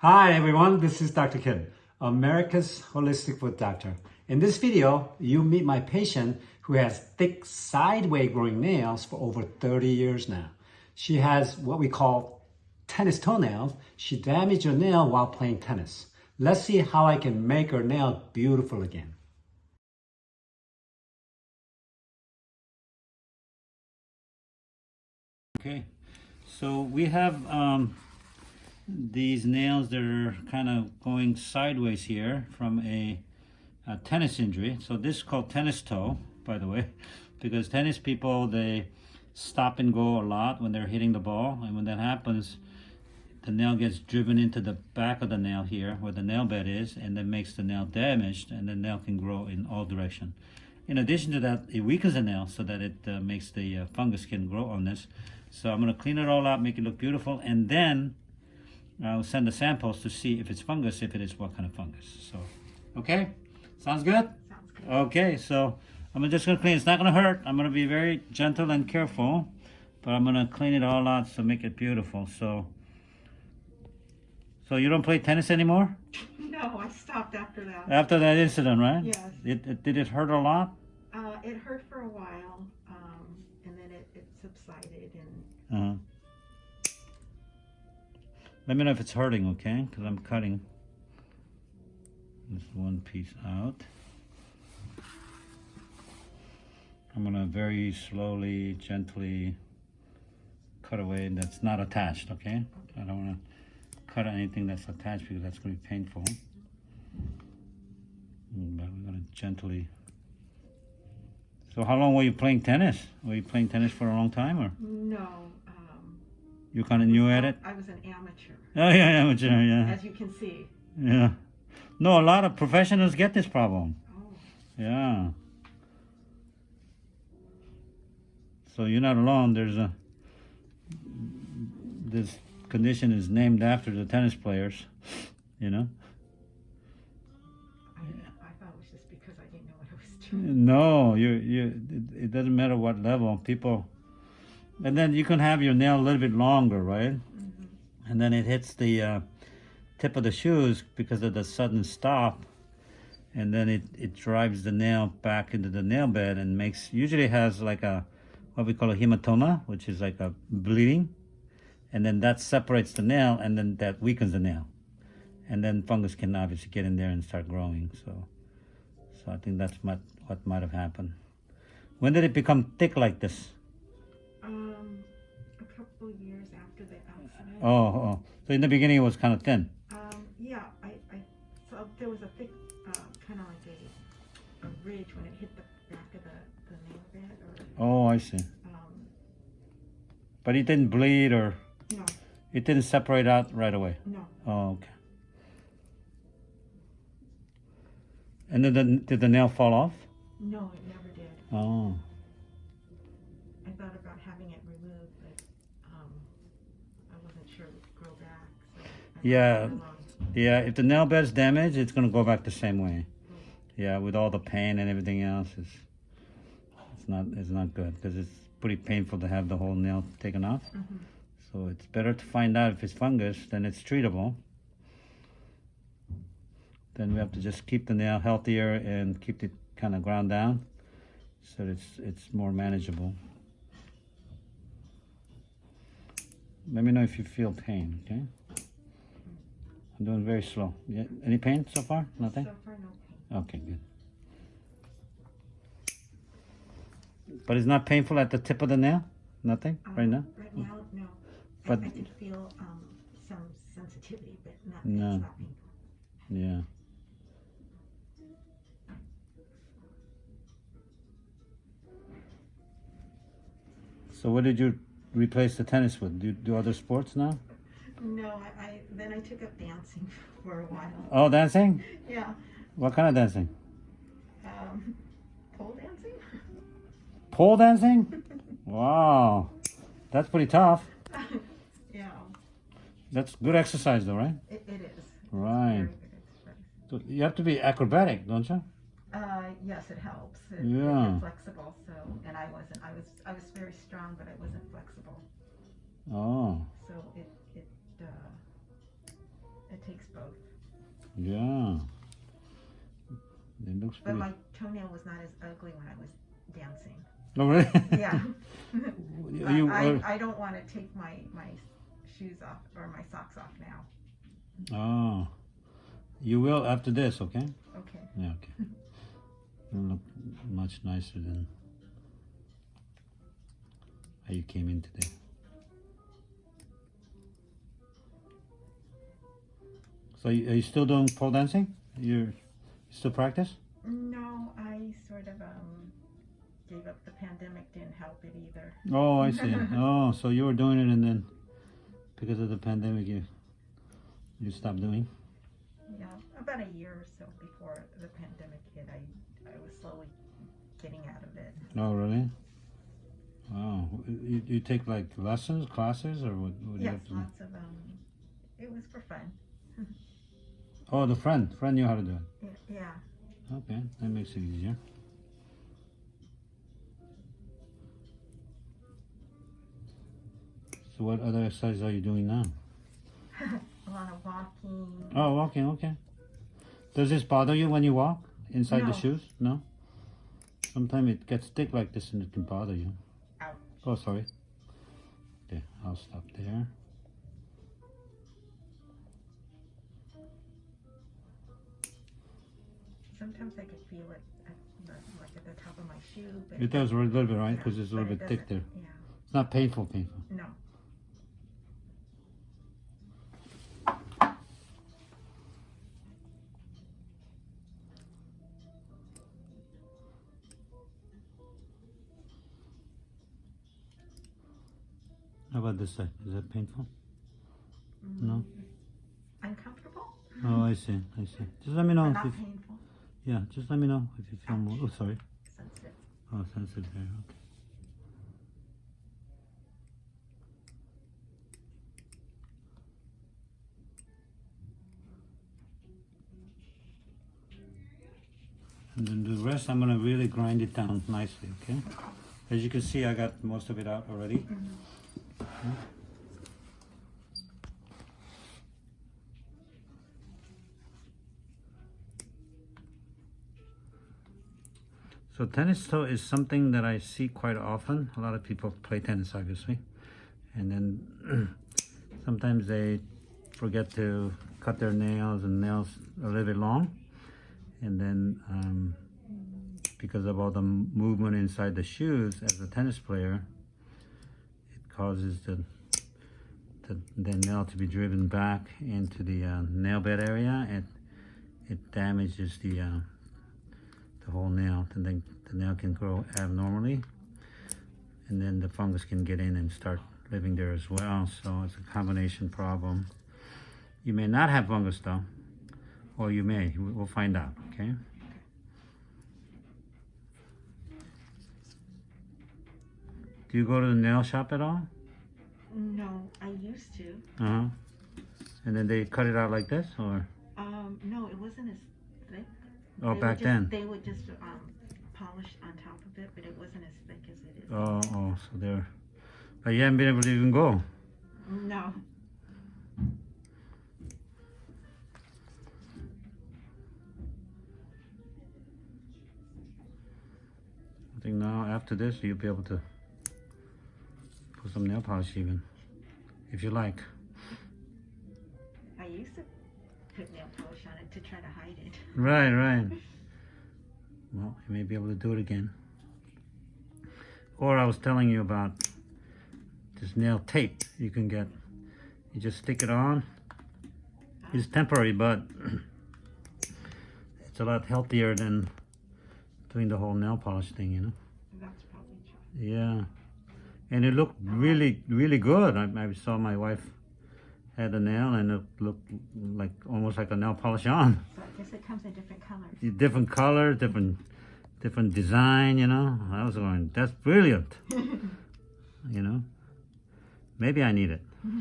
Hi everyone, this is Dr. Kim, America's Holistic Foot Doctor. In this video, you meet my patient who has thick sideways growing nails for over 30 years now. She has what we call tennis toenails. She damaged her nail while playing tennis. Let's see how I can make her nail beautiful again. Okay, so we have um, these nails that are kind of going sideways here from a, a, tennis injury. So this is called tennis toe, by the way, because tennis people, they stop and go a lot when they're hitting the ball. And when that happens, the nail gets driven into the back of the nail here where the nail bed is and then makes the nail damaged and the nail can grow in all direction. In addition to that, it weakens the nail so that it uh, makes the uh, fungus can grow on this. So I'm going to clean it all up, make it look beautiful, and then I'll send the samples to see if it's fungus, if it is what kind of fungus. So, okay? Sounds good? Sounds good. Okay, so I'm just gonna clean. It's not gonna hurt. I'm gonna be very gentle and careful, but I'm gonna clean it all out to make it beautiful. So, so you don't play tennis anymore? No, I stopped after that. After that incident, right? Yes. It, it did it hurt a lot? Uh, it hurt for a while, um, and then it, it subsided, and Uh-huh. Let me know if it's hurting, okay? Because I'm cutting this one piece out. I'm gonna very slowly, gently cut away that's not attached, okay? I don't wanna cut anything that's attached because that's gonna be painful. But we're gonna gently. So how long were you playing tennis? Were you playing tennis for a long time or no. Um, you kind of new at it? I was an amateur, Oh yeah, yeah, yeah, yeah. as you can see. Yeah. No, a lot of professionals get this problem. Oh, Yeah. So you're not alone. There's a this condition is named after the tennis players. You know. I, I thought it was just because I didn't know what I was doing. No, you you. It, it doesn't matter what level people. And then you can have your nail a little bit longer, right? Mm-hmm. And then it hits the uh, tip of the shoes because of the sudden stop. And then it, it drives the nail back into the nail bed and makes, usually has like a, what we call a hematoma, which is like a bleeding. And then that separates the nail and then that weakens the nail. And then fungus can obviously get in there and start growing. So, so I think that's what, what might have happened. When did it become thick like this? A couple years after the accident. Oh, oh. so in the beginning it was kind of thin. Um, yeah, I, I saw there was a thick, uh, kind of like a, a ridge when it hit the back of the, the nail bed, or Oh, I see. um, But it didn't bleed or no, it didn't separate out right away. no. Oh, okay. And then the, did the nail fall off? No, it never did. Oh, Yeah. yeah. If the nail bed's damaged, it's gonna go back the same way. Yeah, with all the pain and everything else, it's it's not it's not good because it's pretty painful to have the whole nail taken off. Mhm. So it's better to find out if it's fungus, then it's treatable. Then we have to just keep the nail healthier and keep it kind of ground down so it's it's more manageable. Let me know if you feel pain, okay? I'm doing very slow. Yeah, any pain so far? Nothing? So far, no pain. Okay, good. But it's not painful at the tip of the nail? Nothing right Um, now? Right now, no. I, But- I did feel um, some sensitivity, but not, No. it's not painful. Yeah. So what did you replace the tennis with? Do you do other sports now? No, I, I then I took up dancing for a while. Oh, dancing? Yeah, What kind of dancing? um, pole dancing. Pole dancing? Wow. That's pretty tough. yeah, That's good exercise though, right? it, it is. Right. Very good exercise. So you have to be acrobatic, don't you? Uh, yes, it helps. It, Yeah. Flexible. So, and I wasn't. I was. I was very strong, but I wasn't flexible. Oh. So it. Both. Yeah. It looks But pretty. my toenail was not as ugly when I was dancing. Oh, really? Yeah. Are you, I, I, I don't want to take my, my shoes off or my socks off now. oh. You will after this, okay? Okay. Yeah, okay. You look much nicer than how you came in today. So are you still doing pole dancing? You're still practice? No, I sort of um gave up. The pandemic didn't help it either. Oh, I see. oh, so you were doing it and then because of the pandemic you you stopped doing? Yeah, about a year or so before the pandemic hit, I I was slowly getting out of it. Oh, really? Oh, you, you take like lessons, classes, or what? what do you Yes, have to do? lots of um. It was for fun. Oh, the friend, friend knew how to do it. Yeah. Okay, that makes it easier. So what other exercises are you doing now? a lot of walking. Oh, walking, okay. Does this bother you when you walk inside the shoes? No? Sometimes it gets thick like this and it can bother you. Ouch. Oh, sorry. Okay, I'll stop there. Sometimes I could feel it at the, like at the top of my shoe. But It does a little bit, right? yeah, Because it's a little bit thick there. Yeah. It's not painful, painful. No. How about this side? Is that painful? No? Mm, Uncomfortable? Oh, I see, I see. Just let me know if not you, painful. Yeah, just let me know if you feel more, oh, sorry. Sensitive. Oh, sensitive there, okay. And then the rest, I'm gonna really grind it down nicely, okay? As you can see, I got most of it out already. Okay. So tennis toe is something that I see quite often. A lot of people play tennis, obviously, and then sometimes they forget to cut their nails and nails a little bit long, and then um, because of all the movement inside the shoes as a tennis player, it causes the the, the nail to be driven back into the uh, nail bed area, and it damages the uh, and then the nail can grow abnormally, and then the fungus can get in and start living there as well. So it's a combination problem. You may not have fungus though, or you may. We- We'll find out. Okay. Do you go to the nail shop at all? No, I used to. Uh huh. And then they cut it out like this, or Um, no, it wasn't as thick. oh, They back just- then. They would just um, polish on top of it, but it wasn't as thick as it is. Oh, oh, so they're. But you haven't been able to even go. No. I think now after this you'll be able to put some nail polish even, if you like. I used to put nail polish on it to try to hide it. Right, right. Well, you may be able to do it again. Or I was telling you about this nail tape you can get. You just stick it on. It's temporary, but it's a lot healthier than doing the whole nail polish thing, you know? That's probably true. Yeah, and it looked really, really good. I, I saw my wife had a nail, and it looked like almost like a nail polish on. So I guess it comes in different colors. Different color, different, different design. You know, I was going, that's brilliant. You know, maybe I need it, yeah,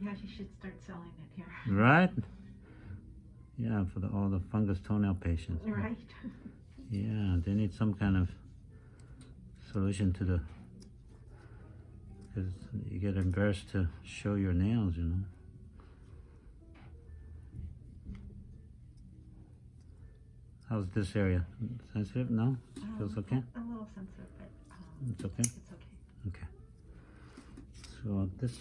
you should start selling it here. right? Yeah, for the, all the fungus toenail patients. Right? Yeah, they need some kind of solution to the because you get embarrassed to show your nails, you know. How's this area? Sensitive? No? Um, Feels okay? A little sensitive, but um, it's okay. It's okay. Okay. So this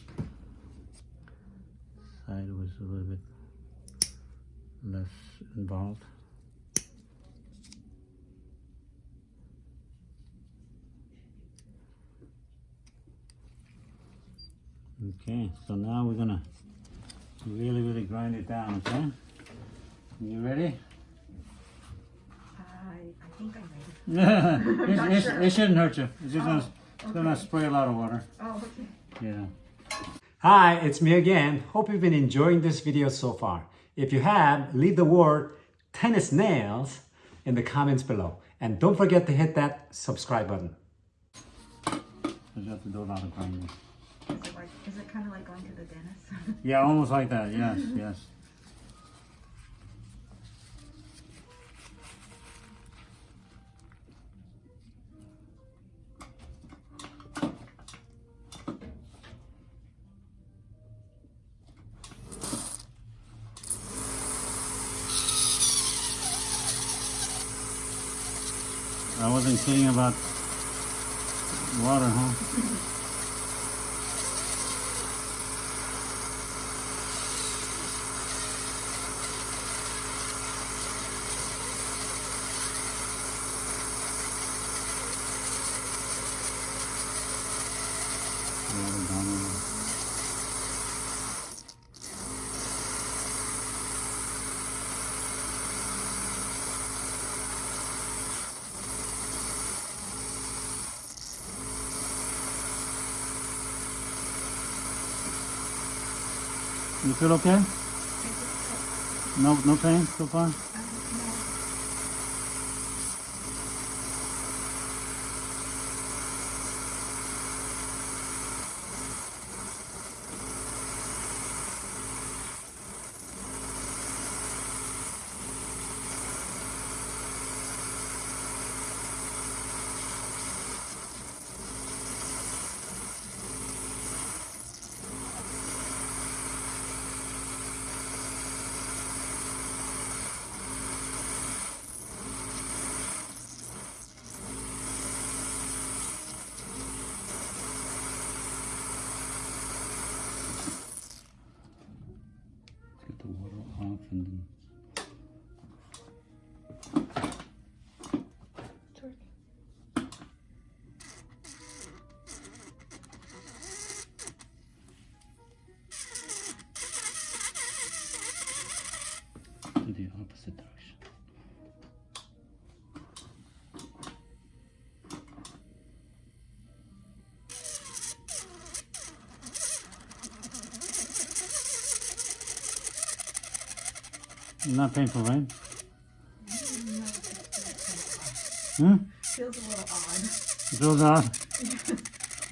side was a little bit less involved. Okay, so now we're gonna really, really grind it down, okay? You ready? I, I think I'm ready. it, it- sure. it shouldn't hurt you. It's just gonna, Oh, it's gonna spray a lot of water. Oh, okay. Yeah. Hi, it's me again. Hope you've been enjoying this video so far. If you have, leave the word tennis nails in the comments below. And don't forget to hit that subscribe button. You have to do a lot of grinding. Is it like, is it kind of like going to the dentist? Yeah, almost like that. Yes, yes. I wasn't kidding about water, huh? Water down in there. You feel okay? No, no pain so far? Let's get the water off and then. It's working. to the opposite direction. Not painful, right? Hmm? Feels a little odd. It feels odd.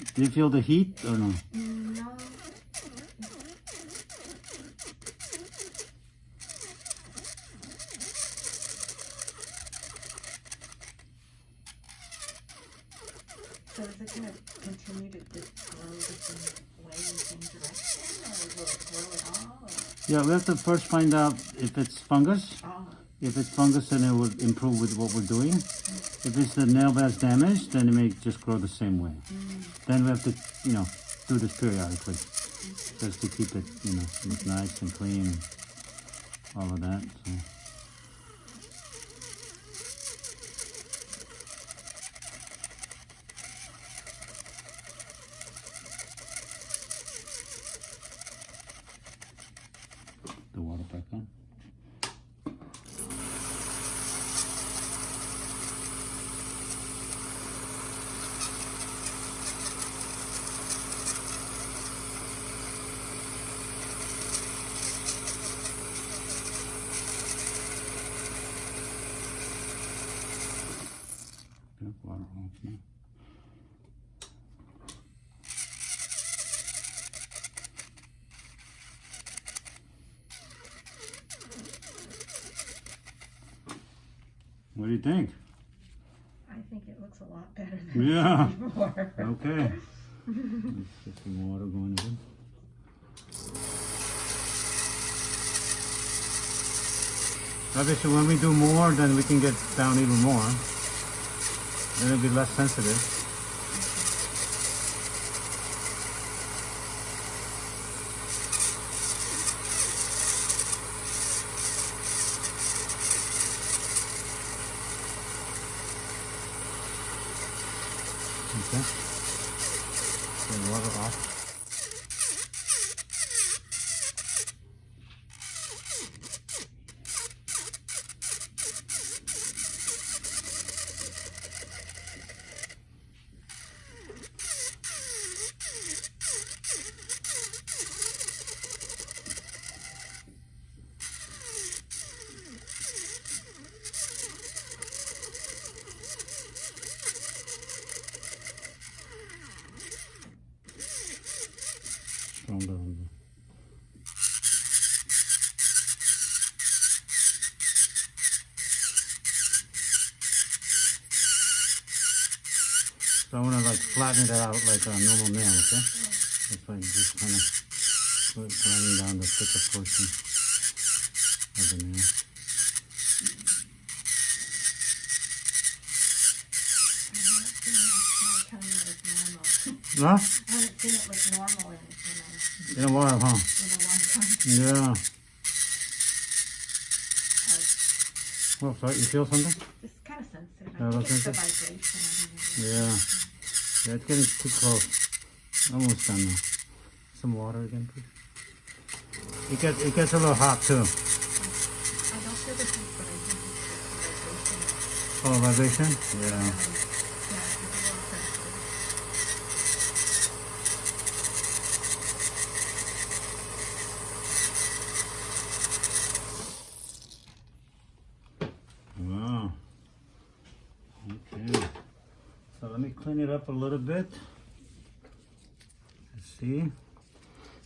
Do you feel the heat or no? No. So is it gonna continue to just grow the same way, in the same direction, or will it grow at all, or? Yeah, we have to first find out if it's fungus. Oh, If it's fungus, then it would improve with what we're doing. If it's the nail bed's damaged, then it may just grow the same way. Then we have to, you know, do this periodically, just to keep it, you know, nice and clean and all of that. So. The water back on. Good water off now. What do you think? I think it looks a lot better than Yeah. before. Okay. Get some water going. Obviously, when we do more, then we can get down even more. Then it'll be less sensitive. Okay. Get the water off. Stronger on the So I want to like flatten it out like a normal nail, okay? That's why just kind of flattening down the thicker portion of the nail. I Huh? seen it like my toenail is normal. I haven't seen it look normal in, in, In a while, huh? in a long time. Yeah. I Well, sorry, you feel something? Just kind of sensitive. Yeah, I think it's the vibration. I. Yeah. Yeah, it's getting too close. Almost done now. Some water again, please. It gets it gets a little hot too. I don't feel the heat, but I think it's the vibration. Oh, vibration? Yeah. Um, yeah, it's a little sensitive. Wow. Okay. So let me clean it up a little bit. Let's see.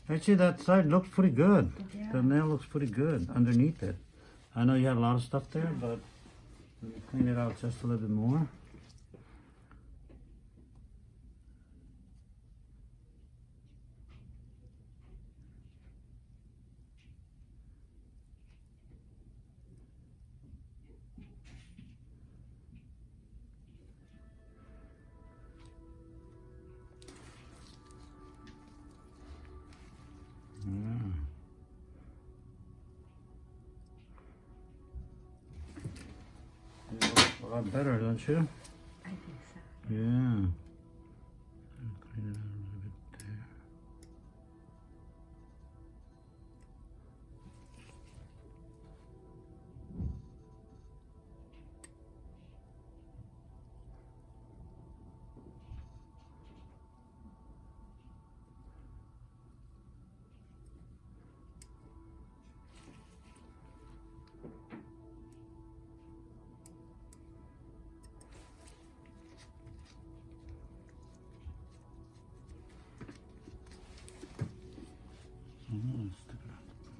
Actually, that side looks pretty good. Yeah. The nail looks pretty good underneath it. I know you had a lot of stuff there, but let me clean it out just a little bit more. Lot better, don't you? I think so. Yeah.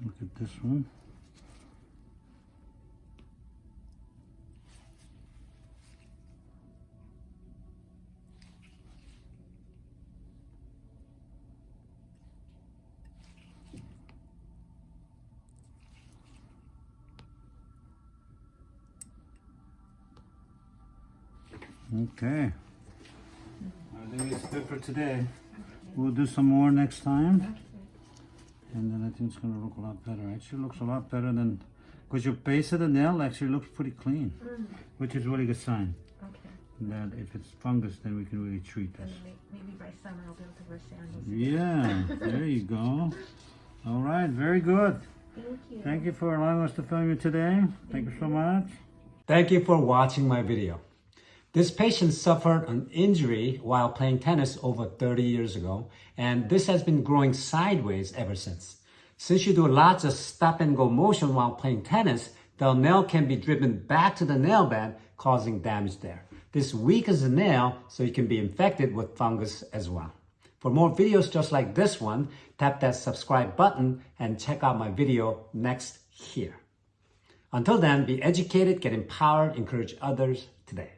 Look at this one. Okay. I think it's good for today. We'll do some more next time. And then I think it's gonna look a lot better. Actually looks a lot better than, because your base of the nail actually looks pretty clean, mm. which is a really good sign. Okay. That if it's fungus, then we can really treat And this. may- maybe by summer I'll be able to wear sandals. again. Yeah, there you go. All right, very good. Thank you. Thank you for allowing us to film you today. Thank you so much. Thank you for watching my video. This patient suffered an injury while playing tennis over 30 years ago, and this has been growing sideways ever since. Since you do lots of stop and go motion while playing tennis, the nail can be driven back to the nail bed, causing damage there. This weakens the nail, so you can be infected with fungus as well. For more videos just like this one, tap that subscribe button and check out my video next here. Until then, be educated, get empowered, encourage others today.